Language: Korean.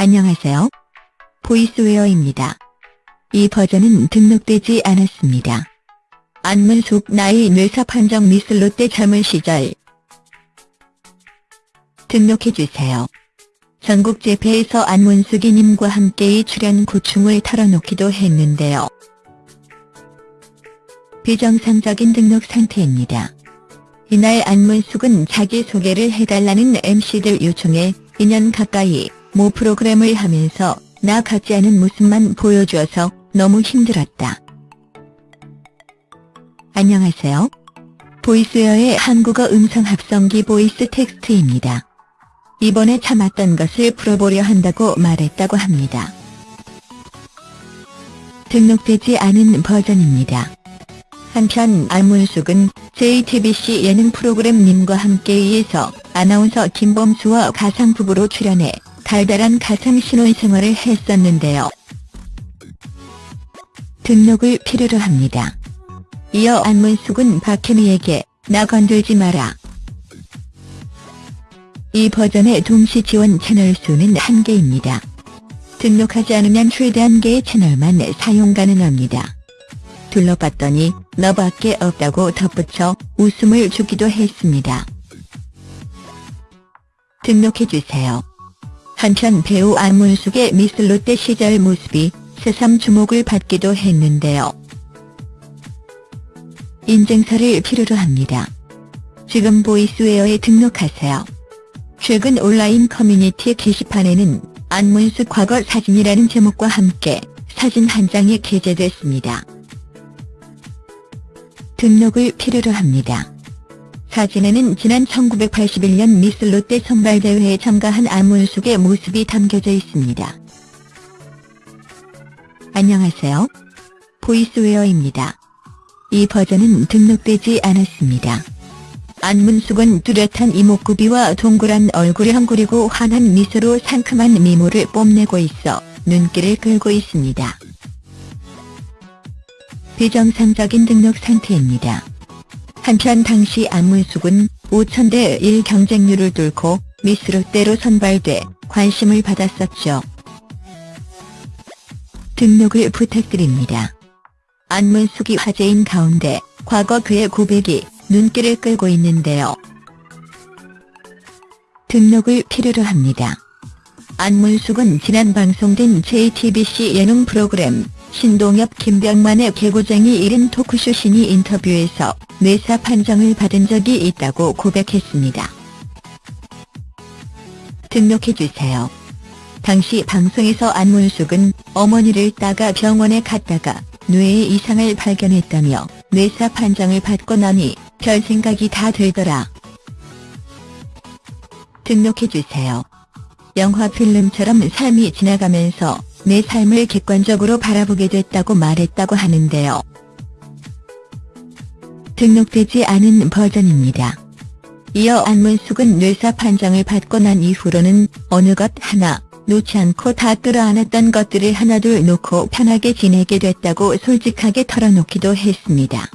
안녕하세요. 보이스웨어입니다. 이 버전은 등록되지 않았습니다. 안문숙 나이 뇌사 판정 미스 롯데 젊은 시절 등록해주세요. 전국 재패에서 안문숙이님과 함께의 출연 고충을 털어놓기도 했는데요. 비정상적인 등록 상태입니다. 이날 안문숙은 자기소개를 해달라는 MC들 요청에 2년 가까이 모 프로그램을 하면서 나 같지 않은 모습만 보여줘서 너무 힘들었다. 안녕하세요. 보이스웨어의 한국어 음성 합성기 보이스 텍스트입니다. 이번에 참았던 것을 풀어보려 한다고 말했다고 합니다. 등록되지 않은 버전입니다. 한편 안문숙은 JTBC 예능 프로그램 님과 함께에서 아나운서 김범수와 가상부부로 출연해 달달한 가상 신혼생활을 했었는데요. 등록을 필요로 합니다. 이어 안문숙은 박혜미에게 나 건들지 마라. 이 버전의 동시 지원 채널 수는 한개입니다 등록하지 않으면 최대 한개의 채널만 사용 가능합니다. 둘러봤더니 너밖에 없다고 덧붙여 웃음을 주기도 했습니다. 등록해주세요. 한편 배우 안문숙의 미스 롯데 시절 모습이 새삼 주목을 받기도 했는데요. 인증서를 필요로 합니다. 지금 보이스웨어에 등록하세요. 최근 온라인 커뮤니티 게시판에는 안문숙 과거 사진이라는 제목과 함께 사진 한 장이 게재됐습니다. 등록을 필요로 합니다. 사진에는 지난 1981년 미스 롯데 선발대회에 참가한 안문숙의 모습이 담겨져 있습니다. 안녕하세요. 보이스웨어입니다. 이 버전은 등록되지 않았습니다. 안문숙은 뚜렷한 이목구비와 동그란 얼굴형 그리고 환한 미소로 상큼한 미모를 뽐내고 있어 눈길을 끌고 있습니다. 비정상적인 등록 상태입니다. 한편 당시 안문숙은 5천대 1 경쟁률을 뚫고 미스 롯데로 선발돼 관심을 받았었죠. 등록을 부탁드립니다. 안문숙이 화제인 가운데 과거 그의 고백이 눈길을 끌고 있는데요. 등록을 필요로 합니다. 안문숙은 지난 방송된 JTBC 예능 프로그램 신동엽 김병만의 개구쟁이 1인 토크쇼 신이 인터뷰에서 뇌사 판정을 받은 적이 있다고 고백했습니다. 등록해주세요. 당시 방송에서 안문숙은 어머니를 따가 병원에 갔다가 뇌에 이상을 발견했다며 뇌사 판정을 받고 나니 별 생각이 다 들더라. 등록해주세요. 영화 필름처럼 삶이 지나가면서 내 삶을 객관적으로 바라보게 됐다고 말했다고 하는데요. 등록되지 않은 버전입니다. 이어 안문숙은 뇌사 판정을 받고 난 이후로는 어느 것 하나 놓지 않고 다 끌어안았던 것들을 하나둘 놓고 편하게 지내게 됐다고 솔직하게 털어놓기도 했습니다.